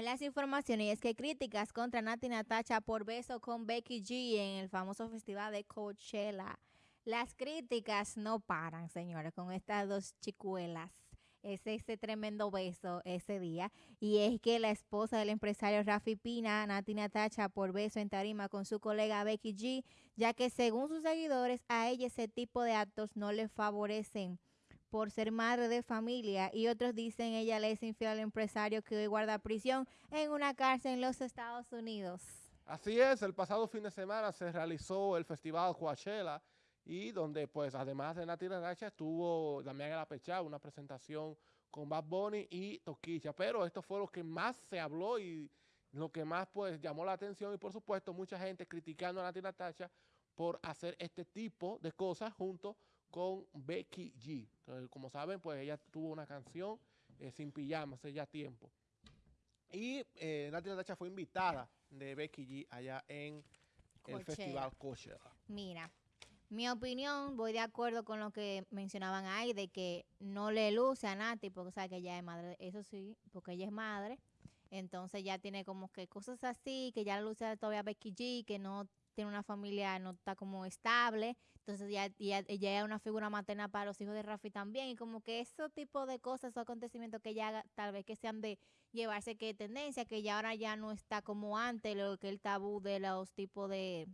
Las informaciones, es que críticas contra Nati Natacha por beso con Becky G en el famoso festival de Coachella. Las críticas no paran, señores, con estas dos chicuelas. Es ese tremendo beso ese día. Y es que la esposa del empresario Rafi Pina, Nati Natacha, por beso en tarima con su colega Becky G, ya que según sus seguidores, a ella ese tipo de actos no le favorecen por ser madre de familia y otros dicen ella le es infiel al empresario que hoy guarda prisión en una cárcel en los Estados Unidos. Así es, el pasado fin de semana se realizó el festival Coachella y donde pues además de Nati Natasha estuvo Damián Apechá, una presentación con Bad Bunny y Toquicha, pero esto fue lo que más se habló y lo que más pues llamó la atención y por supuesto mucha gente criticando a Nati Natasha por hacer este tipo de cosas junto con Becky G. como saben, pues ella tuvo una canción eh, sin pijama hace ya tiempo. Y eh, Nati Natacha fue invitada de Becky G allá en el Festival Coachella. Mira, mi opinión, voy de acuerdo con lo que mencionaban ahí, de que no le luce a Nati, porque sabe que ella es madre, eso sí, porque ella es madre, entonces ya tiene como que cosas así, que ya luce todavía Becky G, que no tiene una familia, no está como estable, entonces ya, ya, ella es una figura materna para los hijos de Rafi también, y como que ese tipo de cosas, esos acontecimientos que ya tal vez que sean de llevarse que tendencia, que ya ahora ya no está como antes, lo que el tabú de los tipos de,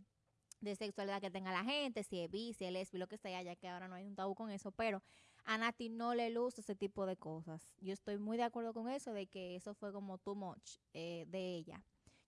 de sexualidad que tenga la gente, si es bi, si es lo que sea, ya que ahora no hay un tabú con eso, pero a Nati no le luce ese tipo de cosas. Yo estoy muy de acuerdo con eso, de que eso fue como too much eh, de ella.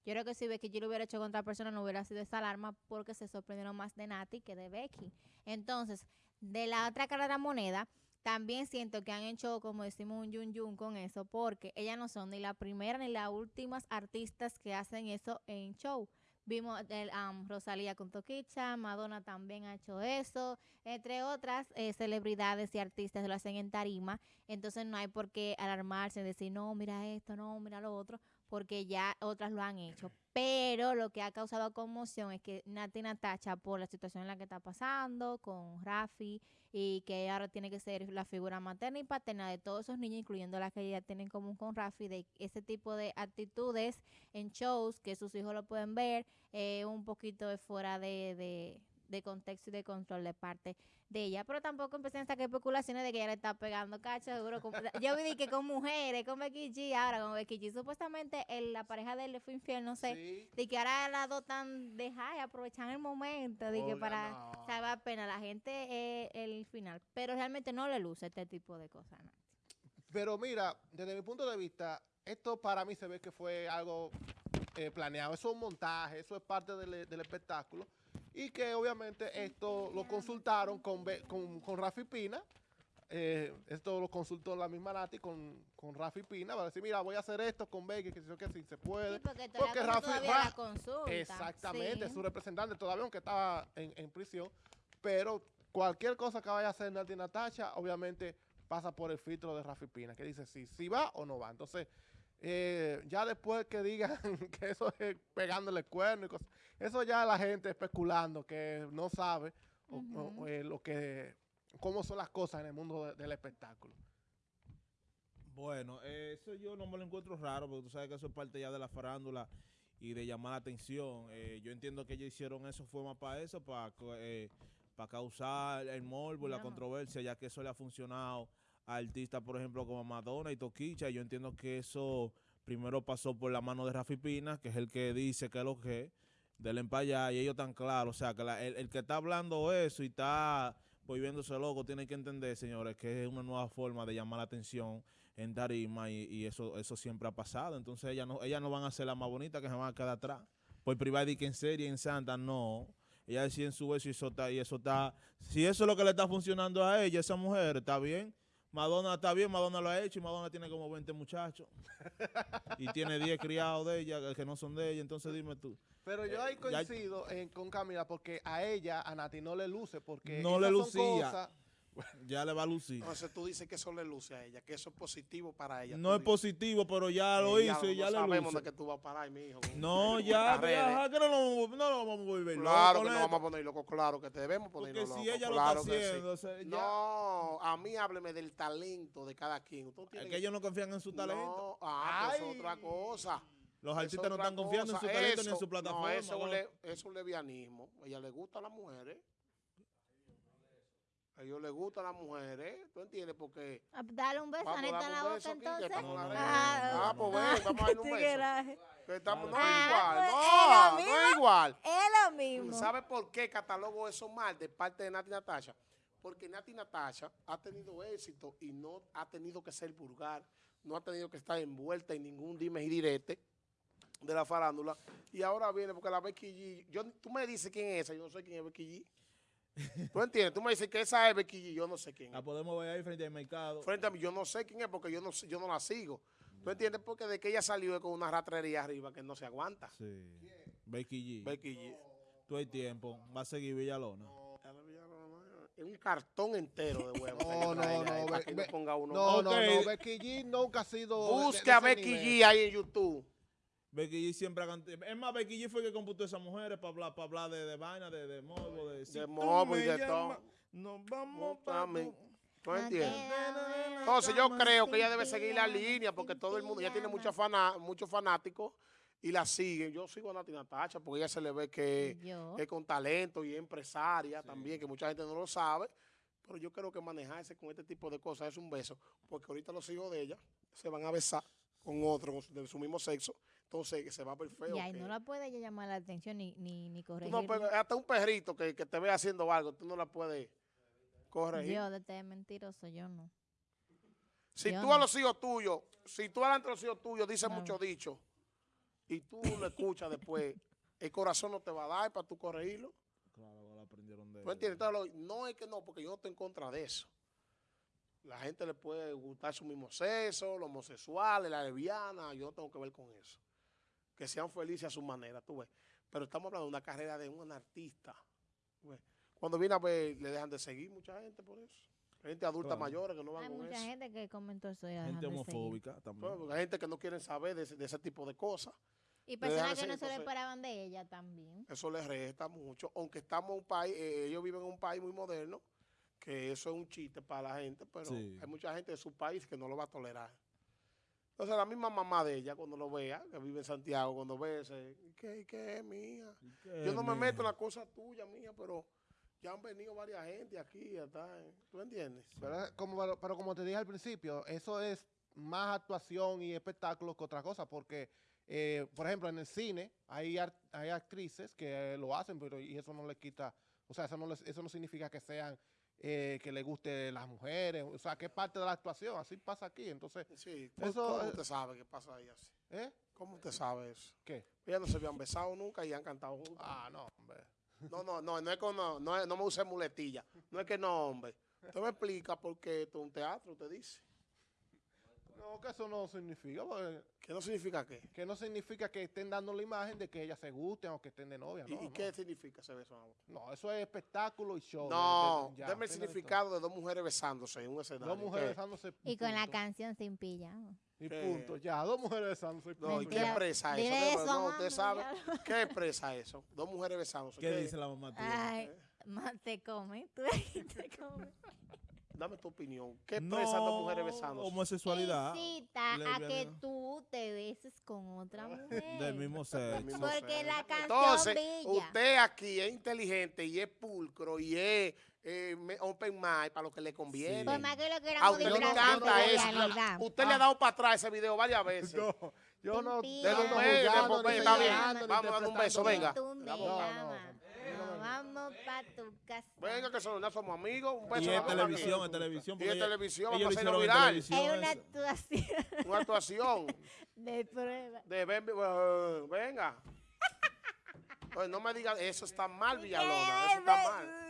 Yo creo que si Becky yo lo hubiera hecho con otra persona no hubiera sido esa alarma porque se sorprendieron más de Nati que de Becky. Entonces, de la otra cara de la moneda, también siento que han hecho, como decimos, un yun yun con eso, porque ellas no son ni la primera ni las últimas artistas que hacen eso en show. Vimos el, um, Rosalía con Toquicha, Madonna también ha hecho eso, entre otras eh, celebridades y artistas lo hacen en tarima. Entonces no hay por qué alarmarse, decir, no, mira esto, no, mira lo otro, porque ya otras lo han hecho. Pero lo que ha causado conmoción es que Nati Natacha, por la situación en la que está pasando con Rafi, y que ahora tiene que ser la figura materna y paterna de todos esos niños, incluyendo las que ella tiene en común con Rafi, de ese tipo de actitudes en shows que sus hijos lo pueden ver, eh, un poquito fuera de de contexto y de control de parte de ella. Pero tampoco empecé a sacar especulaciones de que ella le está pegando cacho, seguro. yo vi que con mujeres, con Becky G, ahora con Becky G, supuestamente la pareja de él le fue infiel, no sé. De que ahora las dos están dejadas y aprovechan el momento, de que para no. salvar pena la gente el final. Pero realmente no le luce este tipo de cosas. Pero mira, desde mi punto de vista, esto para mí se ve que fue algo eh, planeado. Eso es un montaje, eso es parte del, del espectáculo y que obviamente esto lo consultaron con, con, con Rafi Pina, eh, esto lo consultó la misma Nati con, con Rafi Pina, para decir, mira, voy a hacer esto con Becky, que si que se puede. porque, porque Rafi todavía consulta. Exactamente, su representante todavía, aunque estaba en, en, prisión, pero cualquier cosa que vaya a hacer Nati Natacha, obviamente pasa por el filtro de Rafi Pina, que dice si, si va o no va. Entonces, eh, ya después que digan que eso es pegándole cuerno y cosas, eso ya la gente especulando que no sabe eh, lo que, cómo son las cosas en el mundo del espectáculo. Bueno, eso yo no me lo encuentro raro, porque tú sabes que eso es parte ya de la farándula y de llamar la atención. Eh, yo entiendo que ellos hicieron eso, fue más para eso, para, para causar el morbo y la controversia, ya que eso le ha funcionado artistas, por ejemplo, como Madonna y Toquicha. Yo entiendo que eso primero pasó por la mano de Rafi Pina, que es el que dice que es lo que del empaya y ellos tan claros. O sea, que el, que está hablando eso y está volviéndose loco tiene que entender, señores, que es una nueva forma de llamar la atención en tarima y, eso eso siempre ha pasado. Entonces ellas no, ellas no van a ser las más bonitas que se van a quedar atrás. Por privada y que en serie, en santa, no. Ella decía en su beso y eso está, y eso está, si eso es lo que le está funcionando a ella, esa mujer, está bien. Madonna está bien, Madonna lo ha hecho y Madonna tiene como 20 muchachos. y tiene 10 criados de ella que no son de ella, entonces dime tú. Pero yo ahí coincido con Camila porque a ella, a Nati, no le luce porque no le lucía. Ya le va a lucir. Entonces tú dices que eso le luce a ella, que eso es positivo para ella. No es dices, positivo, pero ya lo "Eh, hizo y ya no le sabemos luce. de que tú vas a parar, mi hijo. No, ya, las redes". ya, que no, lo- no lo vamos a volver Claro loco, que no vamos a poner loco, claro que te debemos poner Porque loco. si ella claro lo está sí. haciendo, o sea, ya- No, a mí hábleme del talento de cada quien. Es que ellos no confían en su talento. No, ah, pues Ay. es otra cosa. Los artistas no están confiando en su talento ni en su plataforma. No, eso, es un le- levianismo. A ella le gustan las mujeres. A ellos les gustan las mujeres. ¿Tú entiendes? Porque. Ah, Dale un beso, Vamos a Aneta, en la boca, aquí, entonces. No, red. no, Ah, Ah, pues ah, ven, vamos a darle un beso. tigueraje. Que estamos, no Ah, es igual. pues, No, no es igual. Es lo mismo. ¿Sabe por qué catalogo eso mal de parte de Nati Natasha? Porque Nati Natasha ha tenido éxito y no ha tenido que ser vulgar, no ha tenido que estar envuelta en ningún dime y direte de la farándula. Y ahora viene porque la Becky G, yo, tú me dices quién es esa, yo no sé quién es Becky G. ¿Tú entiendes? Tú me dices que esa es Becky G, yo no sé quién La es. podemos ver ahí frente al mercado. Frente a mí, yo no sé quién es porque yo no, yo no la sigo. ¿Tú entiendes? Porque de que ella salió es con una ratrería arriba que no se aguanta. Sí. Becky G. Becky G. Tú hay tiempo. Va a seguir Villalona. Es un cartón entero de huevos. No, no, no, Para Be- que Be- no ponga uno. No, no, no. Becky G nunca ha sido. Busque a Becky nivel. G ahí en YouTube. Becky G siempre ha cantado. Es más, Becky G fue que computó a esas mujeres para hablar, para hablar de, de vaina, de, de morbo, de... si tú morbo y de todo. Nos vamos para... También. ¿Tú No entiendes? Entonces yo creo que ella debe seguir la línea porque todo el mundo, ella tiene muchos muchos fanáticos y la siguen. Yo sigo a Nati Natacha porque ella se le ve que es con talento y es empresaria también, que mucha gente no lo sabe. Pero yo creo que manejarse con este tipo de cosas es un beso, porque ahorita los hijos de ella se van a besar con otro de su mismo sexo, entonces que se va a ver feo. Y ahí que- no la puede ella llamar la atención ni, ni, ni corregir. no hasta un perrito que, que te ve haciendo algo, tú no la puedes corregir. Yo, de este mentiroso, yo no. Si yo tú no. a los hijos tuyos, si tú delante de los hijos tuyos dices No. mucho dicho y tú lo escuchas después, el corazón no te va a dar para tú corregirlo. Claro, la aprendieron de... ¿Tú entiendes? Entonces, lo- no es que no, porque yo no estoy en contra de eso. La gente le puede gustar su mismo sexo, los homosexuales, la lesbiana, yo no tengo que ver con eso. Que sean felices a su manera, tú ves. Pero estamos hablando de una carrera de un artista. tú ves. Cuando viene a ver, le dejan de seguir mucha gente por eso. Gente adulta Claro. mayores que no van Hay con mucha eso. gente que comentó eso y la Gente dejan de seguir. homofóbica también. Pues, Hay gente que no quieren saber de ese, de ese tipo de cosas. Y personas que no se le entonces- esperaban de ella también. Eso les resta mucho. Aunque estamos en un país, eh, ellos viven en un país muy moderno, que eso es un chiste para la gente, pero Sí. hay mucha gente de su país que no lo va a tolerar. Entonces la misma mamá de ella, cuando lo vea, que vive en Santiago, cuando ve ese, ¿y qué, qué es, mía? Yo no me meto en la cosa tuya, mía, pero ya han venido varias gente aquí, ya está, ¿eh? ¿tú entiendes? Pero, como, pero, pero como te dije al principio, eso es más actuación y espectáculo que otra cosa, porque, eh, por ejemplo, en el cine hay, ar- hay actrices que lo hacen, pero y eso no les quita, o sea, eso no, les- eso no significa que sean, eh, que les guste las mujeres, o sea, que es parte de la actuación, así pasa aquí, entonces, Sí, ¿cómo, Eso, cómo eh, usted sabe qué pasa ahí así? ¿eh? ¿Cómo usted sabe eso? ¿Qué? Ellas no se habían besado nunca y han cantado juntas. Ah, no, hombre. No, no, no, no es que no, no, no me use muletilla. No es que no, hombre. Usted me explica por qué esto es un teatro, usted dice. Que eso no significa, porque- ¿Qué no significa qué? que no significa que estén dando la imagen de que ellas se gusten o que estén de novia, ¿Y, no, y no. qué significa ese beso? No, eso es espectáculo y show. No, de- de- ya, deme el de significado de dos mujeres besándose en un escenario. Dos mujeres ¿Qué? besándose. Y con la canción sin pijama. Y ¿Qué? punto, ya, dos mujeres besándose. No, ¿y qué expresa eso? Eso, no, usted sabe. ya. ¿Qué expresa eso? Dos mujeres besándose. ¿Qué dice la mamá tuya? Ay, más te come. Tú te come. Dame tu opinión. ¿Qué expresan dos mujeres besándose? homosexualidad Incita a que tú te beses con otra mujer. del mismo sexo. Porque la canción Entonces, brilla. usted aquí es inteligente y es pulcro y es eh, open mind para lo que le conviene. Por más que lo A queramos usted le encanta eso. realidad. Usted le ha dado para atrás ese video varias veces. No, yo no. No está bien. Vamos a darle un beso, venga. Tú me No, no, llamas. no, no. Vamos pa' tu casa. Venga, que son- no somos amigos. Un Y beso. en a darle. televisión, en televisión. Y en televisión, vamos a hacerlo en viral. Es una actuación Una actuación de prueba. de eh, venga. Pues no me digas, eso está mal, Villalona. Eso está mal.